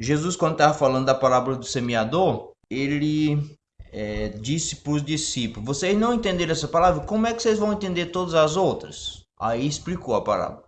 Jesus, quando estava falando da parábola do semeador, ele é, disse para os discípulos: Vocês não entenderam essa palavra? Como é que vocês vão entender todas as outras? Aí explicou a parábola.